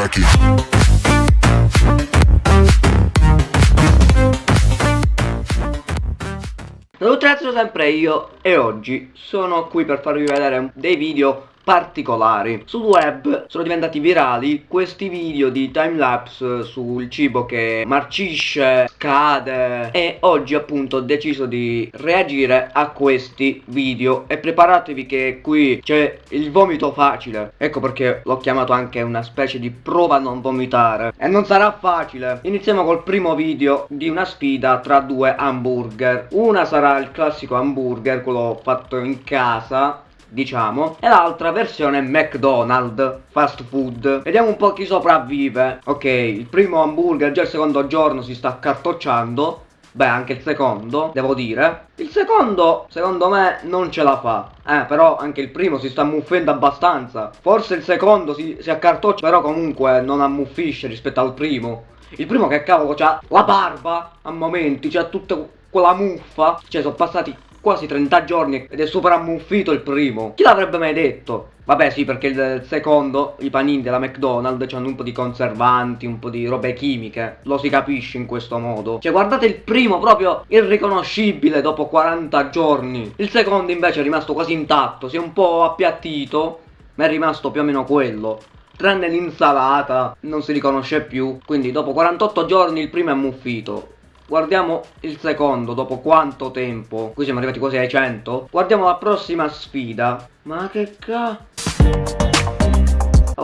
crack it. Salutazzo sempre io e oggi sono qui per farvi vedere dei video particolari. Sul web sono diventati virali questi video di timelapse sul cibo che marcisce, cade e oggi appunto ho deciso di reagire a questi video e preparatevi che qui c'è il vomito facile. Ecco perché l'ho chiamato anche una specie di prova a non vomitare. E non sarà facile. Iniziamo col primo video di una sfida tra due hamburger. Una sarà il classico hamburger, quello fatto in casa diciamo e l'altra versione McDonald's fast food vediamo un po' chi sopravvive ok il primo hamburger già il secondo giorno si sta accartocciando Beh, anche il secondo, devo dire. Il secondo, secondo me, non ce la fa. Eh, però anche il primo si sta ammuffendo abbastanza. Forse il secondo si, si accartoccia, però comunque non ammuffisce rispetto al primo. Il primo che cavolo c'ha la barba a momenti, c'ha tutta quella muffa. Cioè, sono passati quasi 30 giorni ed è super ammuffito il primo. Chi l'avrebbe mai detto? Vabbè sì perché il secondo, i panini della McDonald's hanno un po' di conservanti, un po' di robe chimiche, lo si capisce in questo modo. Cioè guardate il primo proprio irriconoscibile dopo 40 giorni. Il secondo invece è rimasto quasi intatto, si è un po' appiattito, ma è rimasto più o meno quello tranne l'insalata non si riconosce più quindi dopo 48 giorni il primo è ammuffito Guardiamo il secondo, dopo quanto tempo? Qui siamo arrivati quasi ai 100. Guardiamo la prossima sfida. Ma che cazzo?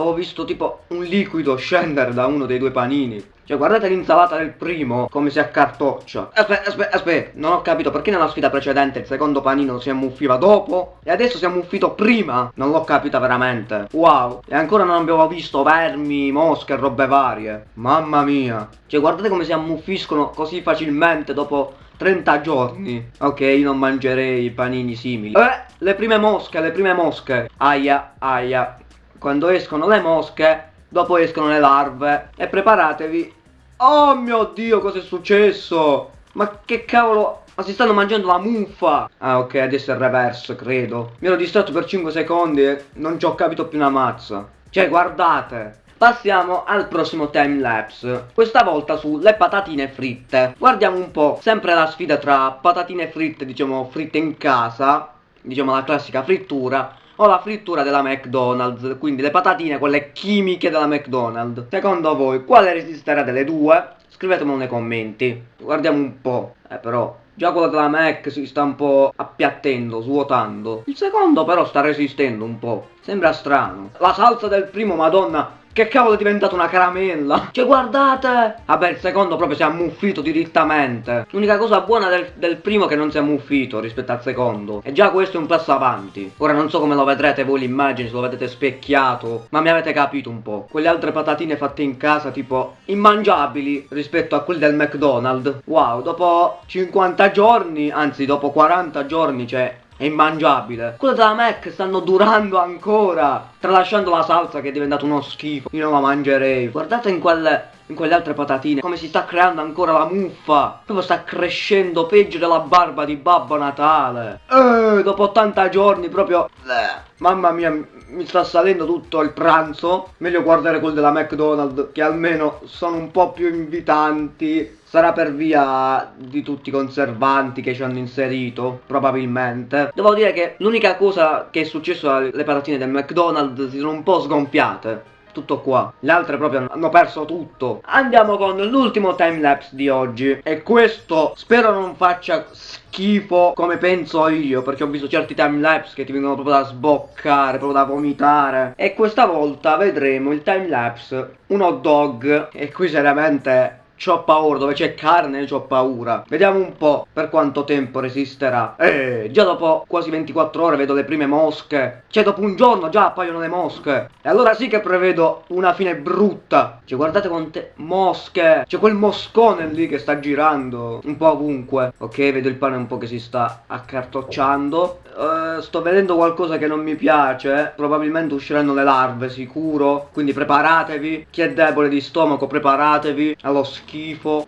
Avevo visto tipo un liquido scendere da uno dei due panini. Cioè guardate l'insalata del primo come si accartoccia. Aspetta, aspetta, aspetta Non ho capito perché nella sfida precedente il secondo panino si ammuffiva dopo E adesso si è ammuffito prima. Non l'ho capita veramente. Wow. E ancora non abbiamo visto vermi, mosche robe varie. Mamma mia. Cioè guardate come si ammuffiscono così facilmente dopo 30 giorni. Ok io non mangerei panini simili. Eh le prime mosche le prime mosche. Aia aia quando escono le mosche, dopo escono le larve. E preparatevi. Oh mio dio, cosa è successo? Ma che cavolo... Ma si stanno mangiando la muffa! Ah ok, adesso è il reverse, credo. Mi ero distratto per 5 secondi e non ci ho capito più una mazza. Cioè, guardate. Passiamo al prossimo timelapse, questa volta sulle patatine fritte. Guardiamo un po', sempre la sfida tra patatine fritte, diciamo fritte in casa, diciamo la classica frittura, o la frittura della McDonald's, quindi le patatine, quelle chimiche della McDonald's. Secondo voi, quale resisterà delle due? Scrivetemelo nei commenti. Guardiamo un po'. Eh però, già quella della Mac si sta un po' appiattendo, svuotando. Il secondo però sta resistendo un po'. Sembra strano. La salsa del primo, madonna, che cavolo è diventato una caramella? Cioè guardate! Vabbè il secondo proprio si è ammuffito direttamente. L'unica cosa buona del, del, primo è che non si è ammuffito rispetto al secondo. E già questo è un passo avanti. Ora non so come lo vedrete voi l'immagine, se lo vedete specchiato. Ma mi avete capito un po'. Quelle altre patatine fatte in casa tipo immangiabili rispetto a quelle del McDonald's. Wow, dopo 50 giorni, anzi dopo 40 giorni, cioè è immangiabile. Quelle della Mac stanno durando ancora. Tralasciando la salsa che è diventato uno schifo. Io non la mangerei. Guardate in quelle in quelle altre patatine come si sta creando ancora la muffa proprio sta crescendo peggio della barba di Babbo Natale eh, dopo 80 giorni proprio eh, mamma mia mi sta salendo tutto il pranzo. Meglio guardare quelli della McDonald's che almeno sono un po' più invitanti. Sarà per via di tutti i conservanti che ci hanno inserito, probabilmente. Devo dire che l'unica cosa che è successo alle patatine del McDonald's si sono un po' sgonfiate tutto qua. Le altre proprio hanno perso tutto. Andiamo con l'ultimo timelapse di oggi. E questo spero non faccia schifo come penso io Perché ho visto certi timelapse che ti vengono proprio da sboccare, proprio da vomitare. E questa volta vedremo il timelapse un hot dog. E qui seriamente C'ho paura, dove c'è carne c'ho paura. Vediamo un po' per quanto tempo resisterà. Eh, già dopo quasi 24 ore vedo le prime mosche. Cioè dopo un giorno già appaiono le mosche. E allora sì che prevedo una fine brutta. Cioè guardate quante mosche. C'è quel moscone lì che sta girando Un po' ovunque. Ok, vedo il pane un po' che si sta accartocciando. Uh, Sto vedendo qualcosa che non mi piace. Probabilmente usciranno le larve, sicuro. Quindi preparatevi. Chi è debole di stomaco preparatevi. Allo schifo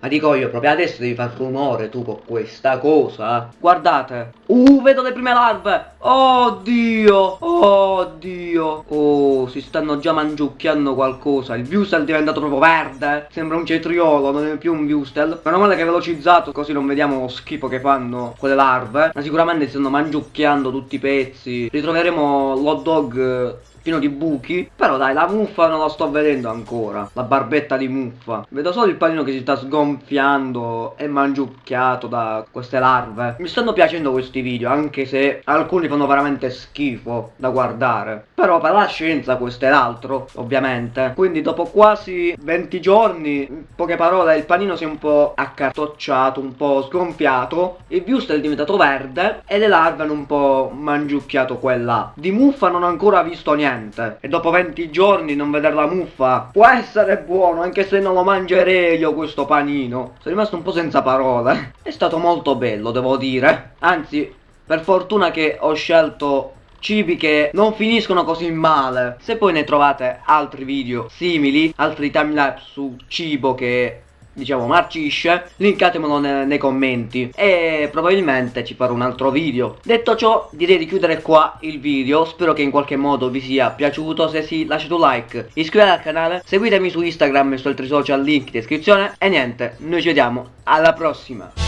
Ma dico io, proprio adesso devi far rumore tu con questa cosa. Guardate. Uh, vedo le prime larve. Oddio. Oddio. Oh, si stanno già mangiucchiando qualcosa. Il viewstel è diventato proprio verde. Sembra un cetriolo, non è più un viewstel. Meno male che è velocizzato, così non vediamo lo schifo che fanno quelle larve. Ma sicuramente si stanno mangiucchiando tutti i pezzi. Ritroveremo l'hot dog pieno di buchi. Però dai la muffa non la sto vedendo ancora. La barbetta di muffa. Vedo solo il panino che si sta sgonfiando E mangiucchiato da queste larve. Mi stanno piacendo questi video Anche se alcuni fanno veramente schifo da guardare. Però per la scienza questo è l'altro Ovviamente. Quindi dopo quasi 20 giorni In poche parole il panino si è un po' accartocciato Un po' sgonfiato. Il viewster è diventato verde E le larve hanno un po' mangiucchiato quella. Di muffa non ho ancora visto niente niente. E dopo 20 giorni non vedere la muffa Può essere buono anche se non lo mangerei io questo panino. Sono rimasto un po' senza parole. È stato molto bello devo dire. Anzi per fortuna che ho scelto cibi che non finiscono così male. Se poi ne trovate altri video simili Altri timelapse su cibo che diciamo marcisce linkatemelo ne nei commenti. E probabilmente ci farò un altro video. Detto ciò direi di chiudere qua il video. Spero che in qualche modo vi sia piaciuto. Se sì lasciate un like iscrivetevi al canale seguitemi su instagram e su altri social link in descrizione. E niente noi ci vediamo. Alla prossima